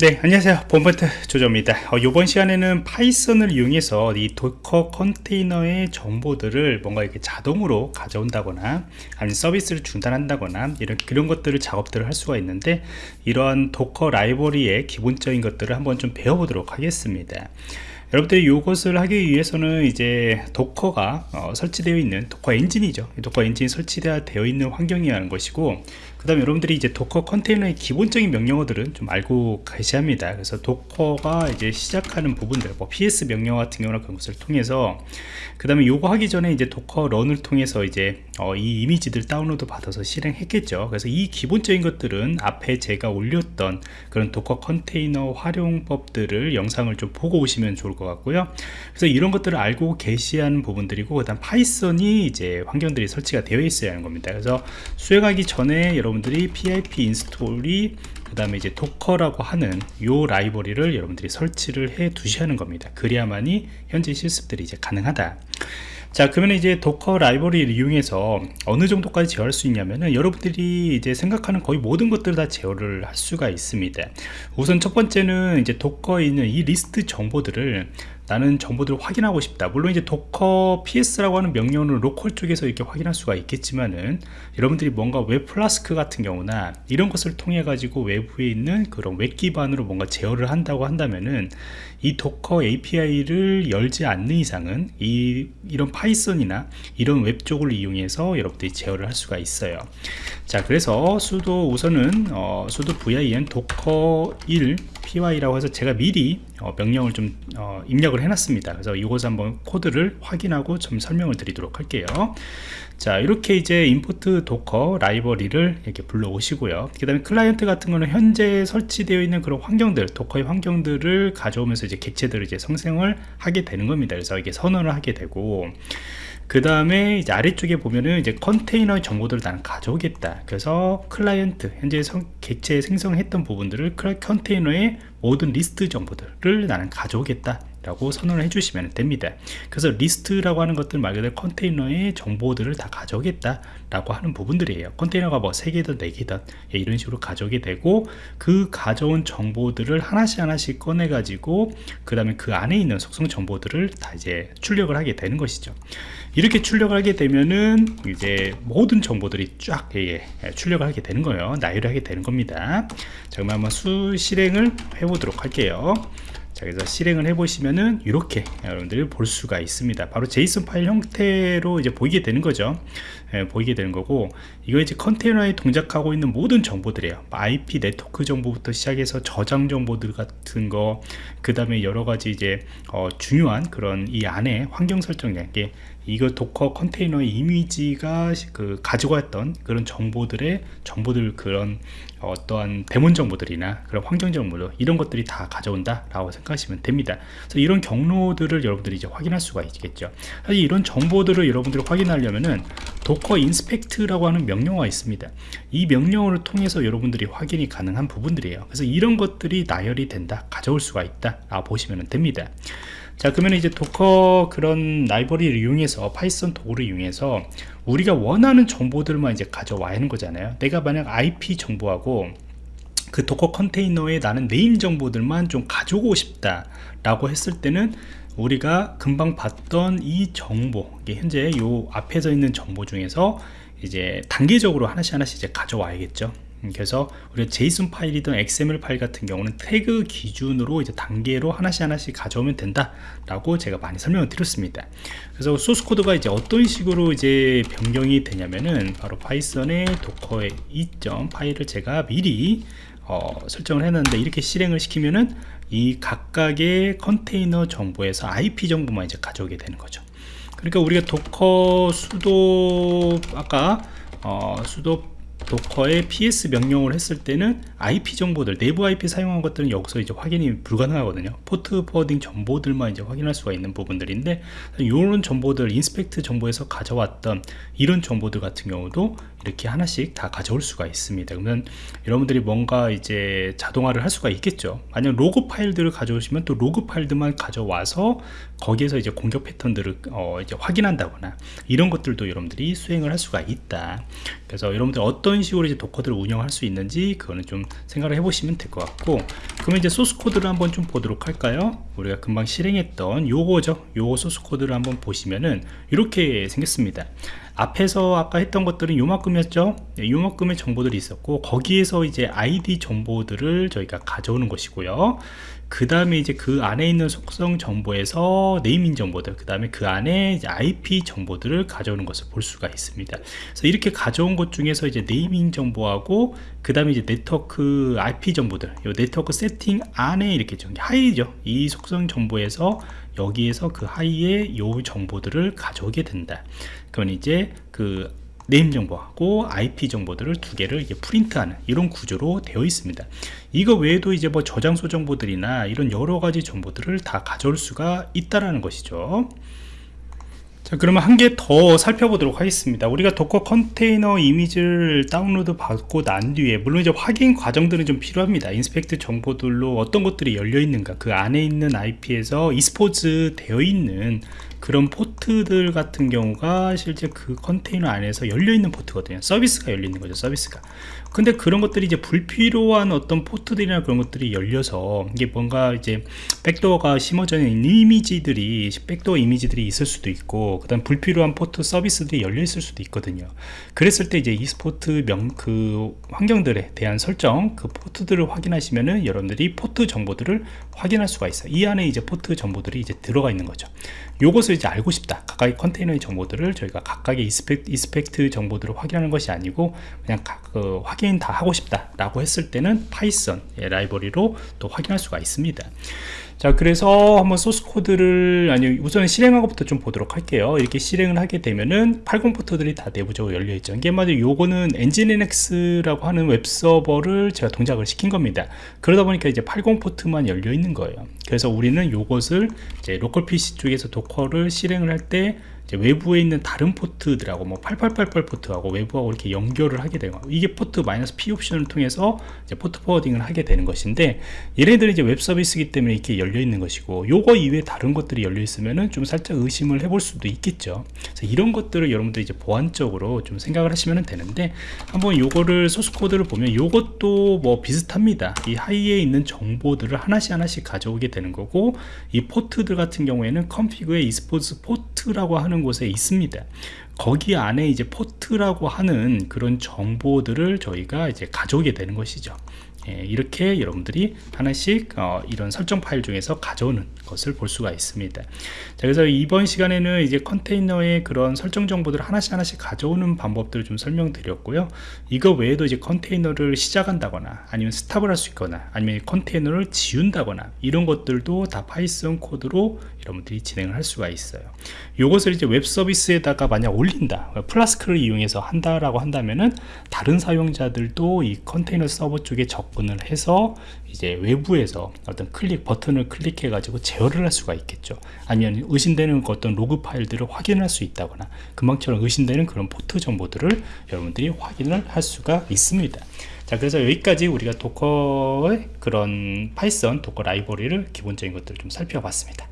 네 안녕하세요. 본버트 조조입니다. 어, 이번 시간에는 파이썬을 이용해서 이 도커 컨테이너의 정보들을 뭔가 이렇게 자동으로 가져온다거나 아니면 서비스를 중단한다거나 이런 그런 것들을 작업들을 할 수가 있는데 이러한 도커 라이브러리의 기본적인 것들을 한번 좀 배워보도록 하겠습니다. 여러분들이 이것을 하기 위해서는 이제 도커가 어, 설치되어 있는 도커 엔진이죠. 도커 엔진이 설치되어 있는 환경이라는 것이고 그 다음에 여러분들이 이제 Docker 컨테이너의 기본적인 명령어들은 좀 알고 계셔야 합니다. 그래서 Docker가 이제 시작하는 부분들 뭐 ps 명령어 같은 경우나 그런 것을 통해서 그 다음에 요거 하기 전에 이제 Docker run을 통해서 이제 어, 이 이미지들 다운로드 받아서 실행했겠죠. 그래서 이 기본적인 것들은 앞에 제가 올렸던 그런 Docker 컨테이너 활용법들을 영상을 좀 보고 오시면 좋을 것 같고요. 그래서 이런 것들을 알고 계셔야 하는 부분들이고 그 다음 Python이 이제 환경들이 설치가 되어 있어야 하는 겁니다. 그래서 수행하기 전에 여러분 여러분들이 pip 인스톨이 그 다음에 이제 Docker라고 하는 요 라이브러리를 여러분들이 설치를 해 두셔야 하는 겁니다. 그래야만이 현재 실습들이 이제 가능하다. 자 그러면 이제 Docker 라이브러리를 이용해서 어느 정도까지 제어할 수 있냐면은 여러분들이 이제 생각하는 거의 모든 것들을 다 제어를 할 수가 있습니다. 우선 첫 번째는 이제 Docker에 있는 이 리스트 정보들을 나는 정보들을 확인하고 싶다. 물론 이제 Docker ps라고 하는 명령어는 local 쪽에서 이렇게 확인할 수가 있겠지만은 여러분들이 뭔가 웹 플라스크 같은 경우나 이런 것을 통해 가지고 외부에 있는 그런 웹 기반으로 뭔가 제어를 한다고 한다면은 이 Docker API를 열지 않는 이상은 이 이런 Python이나 이런 웹 쪽을 이용해서 여러분들이 제어를 할 수가 있어요. 자 그래서 sudo 우선은 어, sudo vim Docker 1 py라고 해서 제가 미리 어, 명령을 좀 어, 입력을 해놨습니다. 그래서 이것을 한번 코드를 확인하고 좀 설명을 드리도록 할게요. 자 이렇게 이제 import Docker 라이브러리를 이렇게 불러 오시고요. 그 다음에 클라이언트 같은 거는 현재 설치되어 있는 그런 환경들 Docker의 환경들을 가져오면서 이제 객체들을 이제 성생을 하게 되는 겁니다. 그래서 이게 선언을 하게 되고 그 다음에 이제 아래쪽에 보면은 이제 컨테이너 정보들을 나는 가져오겠다. 그래서 클라이언트 현재 성, 객체 생성했던 부분들을 컨테이너의 모든 리스트 정보들을 나는 가져오겠다 라고 선언을 해주시면 됩니다. 그래서 리스트라고 하는 것들 말 그대로 컨테이너의 정보들을 다 가져오겠다 라고 하는 부분들이에요. 컨테이너가 뭐 3개든 4개든 예, 이런 식으로 가져오게 되고 그 가져온 정보들을 하나씩 하나씩 꺼내 가지고 그 다음에 그 안에 있는 속성 정보들을 다 이제 출력을 하게 되는 것이죠. 이렇게 출력을 하게 되면은 이제 모든 정보들이 쫙 예, 예, 출력을 하게 되는 거예요. 나열을 하게 되는 겁니다. 자 그럼 한번 수 실행을 해 보도록 할게요 자 그래서 실행을 해 보시면은 이렇게 여러분들이 볼 수가 있습니다. 바로 JSON 파일 형태로 이제 보이게 되는 거죠. 예, 보이게 되는 거고 이거 이제 컨테이너에 동작하고 있는 모든 정보들이에요. IP 네트워크 정보부터 시작해서 저장 정보들 같은 거 그 다음에 여러 가지 이제 어, 중요한 그런 이 안에 환경 설정 게 이거 Docker 컨테이너의 이미지가 그 가지고 왔던 그런 정보들의 정보들 그런 어떠한 daemon 정보들이나 그런 환경 정보들 이런 것들이 다 가져온다 라고 생각하시면 됩니다. 그래서 이런 경로들을 여러분들이 이제 확인할 수가 있겠죠. 사실 이런 정보들을 여러분들이 확인하려면은 Docker inspect라고 하는 명령어가 있습니다. 이 명령어를 통해서 여러분들이 확인이 가능한 부분들이에요. 그래서 이런 것들이 나열이 된다 가져올 수가 있다 라고 보시면 됩니다 자 그러면 이제 Docker 그런 라이브러리를 이용해서 Python 도구를 이용해서 우리가 원하는 정보들만 이제 가져와야 하는 거잖아요. 내가 만약 IP 정보하고 그 Docker 컨테이너에 나는 name 정보들만 좀 가져오고 싶다 라고 했을 때는 우리가 금방 봤던 이 정보 현재 요 앞에서 있는 정보 중에서 이제 단계적으로 하나씩 하나씩 이제 가져와야겠죠. 음, 그래서 우리가 JSON 파일이든 XML 파일 같은 경우는 태그 기준으로 이제 단계로 하나씩 하나씩 가져오면 된다 라고 제가 많이 설명을 드렸습니다. 그래서 소스 코드가 이제 어떤 식으로 이제 변경이 되냐면은 바로 Python의 Docker의 이점 파일을 제가 미리 어, 설정을 했는데 이렇게 실행을 시키면은 이 각각의 컨테이너 정보에서 IP 정보만 이제 가져오게 되는 거죠. 그러니까 우리가 Docker sudo 아까 어, 수도 도커의 ps 명령을 했을 때는 IP 정보들 내부 IP 사용한 것들은 여기서 이제 확인이 불가능하거든요. port forwarding 정보들만 이제 확인할 수가 있는 부분들인데 이런 정보들 inspect 정보에서 가져왔던 이런 정보들 같은 경우도 이렇게 하나씩 다 가져올 수가 있습니다. 그러면 여러분들이 뭔가 이제 자동화를 할 수가 있겠죠. 만약 로그 파일들을 가져오시면 또 로그 파일들만 가져와서 거기에서 이제 공격 패턴들을 어 이제 확인한다거나 이런 것들도 여러분들이 수행을 할 수가 있다. 그래서 여러분들 어떤 식으로 이제 Docker들을 운영할 수 있는지 그거는 좀 생각을 해보시면 될 것 같고 그러면 이제 소스 코드를 한번 좀 보도록 할까요 우리가 금방 실행했던 요거죠 요거 소스 코드를 한번 보시면은 이렇게 생겼습니다. 앞에서 아까 했던 것들은 요만큼이었죠? 네, 요만큼의 정보들이 있었고 거기에서 이제 아이디 정보들을 저희가 가져오는 것이고요 그 다음에 이제 그 안에 있는 속성 정보에서 네이밍 정보들 그 다음에 그 안에 IP 정보들을 가져오는 것을 볼 수가 있습니다. 그래서 이렇게 가져온 것 중에서 이제 네이밍 정보하고 그 다음에 이제 네트워크 IP 정보들 이 네트워크 세팅 안에 이렇게 좀 하위죠. 이 속성 정보에서 여기에서 그 하위에 요 정보들을 가져오게 된다. 그건 이제 그 name 정보하고 IP 정보들을 두 개를 이제 프린트하는 이런 구조로 되어 있습니다. 이거 외에도 이제 뭐 저장소 정보들이나 이런 여러 가지 정보들을 다 가져올 수가 있다라는 것이죠. 자 그러면 한 개 더 살펴보도록 하겠습니다 우리가 Docker 컨테이너 이미지를 다운로드 받고 난 뒤에 물론 이제 확인 과정들은 좀 필요합니다 inspect 정보들로 어떤 것들이 열려 있는가 그 안에 있는 IP에서 expose 되어 있는 그런 포트들 같은 경우가 실제 그 컨테이너 안에서 열려 있는 포트거든요. 서비스가 열려 있는 거죠 서비스가. 근데 그런 것들이 이제 불필요한 어떤 포트들이나 그런 것들이 열려서 이게 뭔가 이제 백도어가 심어져 있는 이미지들이 백도어 이미지들이 있을 수도 있고 그 다음 불필요한 포트 서비스들이 열려 있을 수도 있거든요. 그랬을 때 이제 e스포트 명 그 환경들에 대한 설정 그 포트들을 확인하시면은 여러분들이 포트 정보들을 확인할 수가 있어요. 이 안에 이제 포트 정보들이 이제 들어가 있는 거죠. 요것을 이제 알고 싶다. 각각의 컨테이너의 정보들을 저희가 각각의 inspect, inspect 정보들을 확인하는 것이 아니고 그냥 각, 그 확인 다 하고 싶다 라고 했을 때는 파이썬 라이브러리로 또 확인할 수가 있습니다 자 그래서 한번 소스 코드를 아니 우선 실행한 것부터 좀 보도록 할게요. 이렇게 실행을 하게 되면은 80 포트들이 다 내부적으로 열려 있죠. 이게 말이 요거는 NGINX라고 하는 웹 서버를 제가 동작을 시킨 겁니다. 그러다 보니까 이제 80 포트만 열려 있는 거예요. 그래서 우리는 요것을 이제 로컬 PC 쪽에서 도커를 실행을 할때 외부에 있는 다른 포트들하고 뭐 8888 포트하고 외부하고 이렇게 연결을 하게 되고 이게 포트 마이너스 P 옵션을 통해서 port forwarding을 하게 되는 것인데 얘네들이 이제 웹 서비스이기 때문에 이렇게 열려 있는 것이고 요거 이외에 다른 것들이 열려 있으면은 좀 살짝 의심을 해볼 수도 있겠죠. 이런 것들을 여러분들 이제 보안적으로 좀 생각을 하시면 되는데 한번 요거를 소스 코드를 보면 요것도 뭐 비슷합니다. 이 하위에 있는 정보들을 하나씩 하나씩 가져오게 되는 거고 이 포트들 같은 경우에는 Config의 ExposedPorts라고 하는 곳에 있습니다. 거기 안에 이제 포트라고 하는 그런 정보들을 저희가 이제 가져오게 되는 것이죠 예, 이렇게 여러분들이 하나씩 어, 이런 설정 파일 중에서 가져오는 것을 볼 수가 있습니다. 자, 그래서 이번 시간에는 이제 컨테이너의 그런 설정 정보들을 하나씩 하나씩 가져오는 방법들을 좀 설명드렸고요. 이거 외에도 이제 컨테이너를 시작한다거나 아니면 stop을 할 수 있거나 아니면 컨테이너를 지운다거나 이런 것들도 다 파이썬 코드로 여러분들이 진행을 할 수가 있어요. 이것을 이제 웹 서비스에다가 만약 올린다 Flask를 이용해서 한다라고 한다면은 다른 사용자들도 이 컨테이너 서버 쪽에 접근을 해서 이제 외부에서 어떤 클릭 버튼을 클릭해 가지고 제어를 할 수가 있겠죠. 아니면 의심되는 어떤 로그 파일들을 확인할 수 있다거나 금방처럼 의심되는 그런 포트 정보들을 여러분들이 확인을 할 수가 있습니다. 자 그래서 여기까지 우리가 도커의 그런 파이썬 도커 라이브러리를 기본적인 것들을 좀 살펴봤습니다